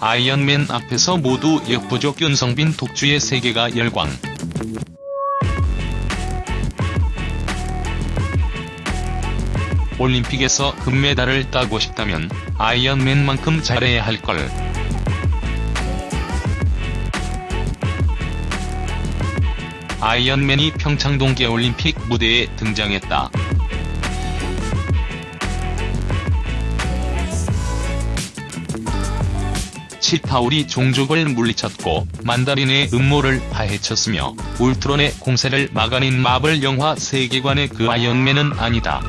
아이언맨 앞에서 모두 역부족 윤성빈 독주의 세계가 열광. 올림픽에서 금메달을 따고 싶다면 아이언맨만큼 잘해야 할 걸. 아이언맨이 평창 동계올림픽 무대에 등장했다. 치타우리 종족을 물리쳤고 만다린의 음모를 파헤쳤으며 울트론의 공세를 막아낸 마블 영화 세계관의 그 아이언맨은 아니다.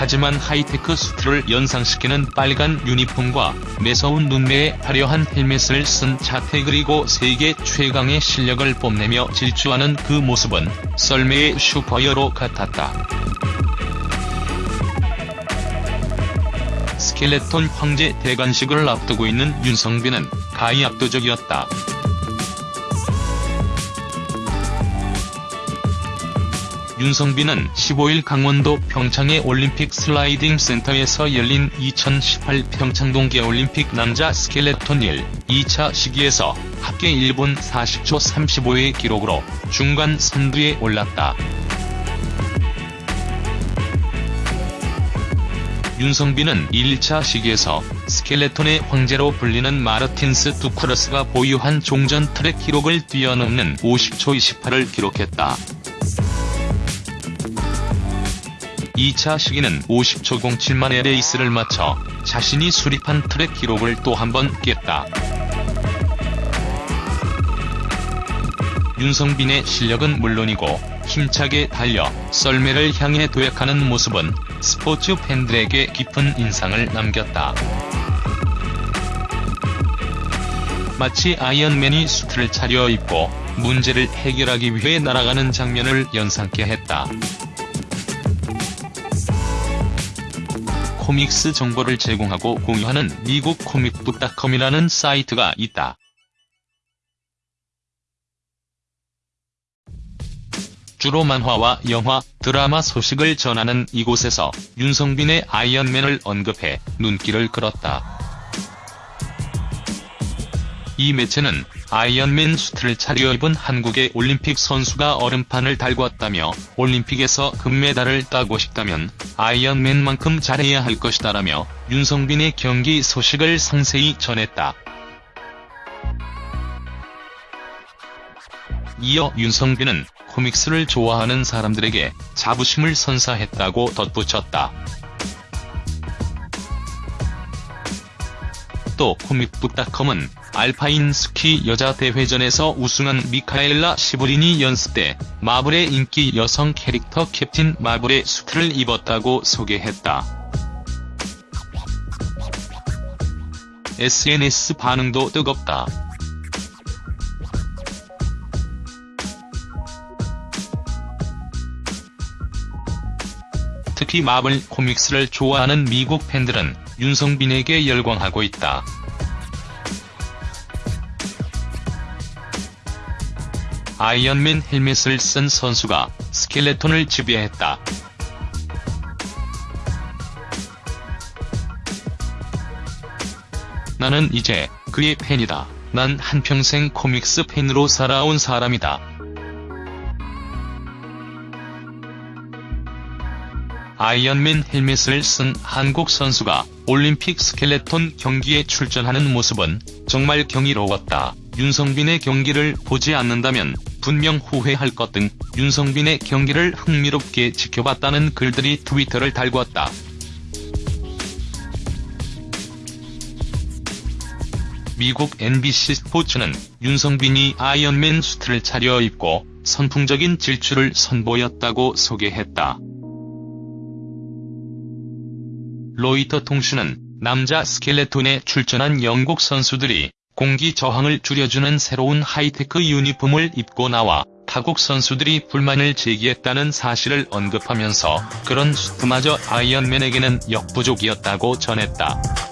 하지만 하이테크 수트를 연상시키는 빨간 유니폼과 매서운 눈매에 화려한 헬멧을 쓴 자태 그리고 세계 최강의 실력을 뽐내며 질주하는 그 모습은 썰매의 슈퍼히어로 같았다. 스켈레톤 황제 대관식을 앞두고 있는 윤성빈은 가히 압도적이었다. 윤성빈은 15일 강원도 평창의 올림픽 슬라이딩 센터에서 열린 2018 평창 동계올림픽 남자 스켈레톤 1, 2차 시기에서 합계 1분 40초 35의 기록으로 중간 선두에 올랐다. 윤성빈은 1차 시기에서 스켈레톤의 황제로 불리는 마르틴스 두쿠러스가 보유한 종전 트랙 기록을 뛰어넘는 50초 28을 기록했다. 2차 시기는 50초 07만의 레이스를 마쳐 자신이 수립한 트랙 기록을 또 한 번 깼다. 윤성빈의 실력은 물론이고 힘차게 달려 썰매를 향해 도약하는 모습은 스포츠 팬들에게 깊은 인상을 남겼다. 마치 아이언맨이 수트를 차려입고 문제를 해결하기 위해 날아가는 장면을 연상케 했다. 코믹스 정보를 제공하고 공유하는 미국 코믹북닷컴이라는 사이트가 있다. 주로 만화와 영화, 드라마 소식을 전하는 이곳에서 윤성빈의 아이언맨을 언급해 눈길을 끌었다. 이 매체는 아이언맨 수트를 차려입은 한국의 올림픽 선수가 얼음판을 달궜다며 올림픽에서 금메달을 따고 싶다면 아이언맨만큼 잘해야 할 것이다라며 윤성빈의 경기 소식을 상세히 전했다. 이어 윤성빈은 코믹스를 좋아하는 사람들에게 자부심을 선사했다고 덧붙였다. 또 코믹북닷컴은 알파인 스키 여자 대회전에서 우승한 미카엘라 시브린이 연습 때 마블의 인기 여성 캐릭터 캡틴 마블의 수트를 입었다고 소개했다. SNS 반응도 뜨겁다. 특히 마블 코믹스를 좋아하는 미국 팬들은 윤성빈에게 열광하고 있다. 아이언맨 헬멧을 쓴 선수가 스켈레톤을 지배했다. 나는 이제 그의 팬이다. 난 한평생 코믹스 팬으로 살아온 사람이다. 아이언맨 헬멧을 쓴 한국 선수가 올림픽 스켈레톤 경기에 출전하는 모습은 정말 경이로웠다. 윤성빈의 경기를 보지 않는다면 분명 후회할 것 등 윤성빈의 경기를 흥미롭게 지켜봤다는 글들이 트위터를 달궜다. 미국 NBC 스포츠는 윤성빈이 아이언맨 수트를 차려입고 선풍적인 질주를 선보였다고 소개했다. 로이터 통신은 남자 스켈레톤에 출전한 영국 선수들이 공기 저항을 줄여주는 새로운 하이테크 유니폼을 입고 나와 타국 선수들이 불만을 제기했다는 사실을 언급하면서 그런 수트마저 아이언맨에게는 역부족이었다고 전했다.